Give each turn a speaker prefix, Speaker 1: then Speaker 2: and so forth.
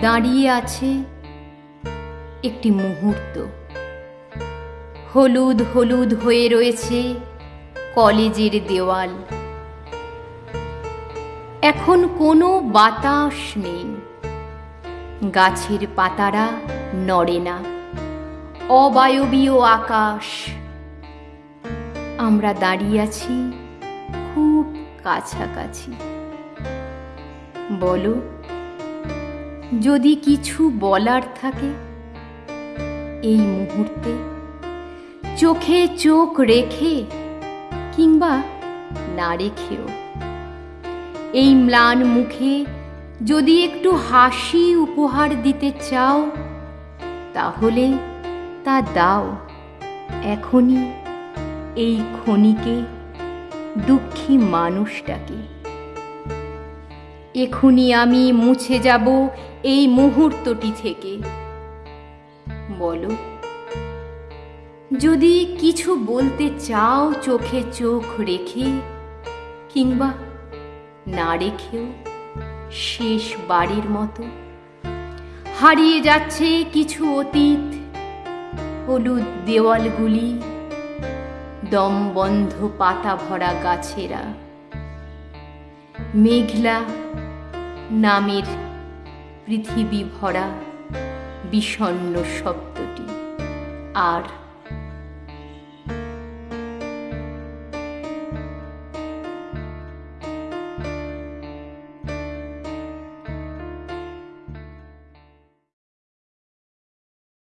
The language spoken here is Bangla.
Speaker 1: দাঁড়িয়ে আছে একটি মুহূর্ত। হলুদ হলুদ হয়ে রয়েছে কলেজের দেওয়াল। এখন কোনো বাতাস নেই। গাছের পাতারা নড়ে না। অবায়বীয় আকাশ। আমরা দাঁড়িয়ে আছি খুব কাছাকাছি। বলো যদি কিছু বলার থাকে, এই মুহূর্তে চোখে চোখ রেখে কিংবা না রেখেও। এই ম্লান মুখে যদি একটু হাসি উপহার দিতে চাও, তাহলে তা দাও। এখনই এই ক্ষণিকে দুঃখী মানুষটাকে। এখনই আমি মুছে যাব এই মুহূর্তটি থেকে। বলো, যদি কিছু বলতে চাও চোখে চোখ রেখে, কিংবা না রেখেও শেষ বাড়ির মতো, হারিয়ে যাচ্ছে কিছু অতীত, হলুদ দেওয়ালগুলি দমবন্ধ পাতা ভরা গাছেরা, মেঘলা নামের পৃথিবী ভরা বিষণ্ন শব্দটি। আর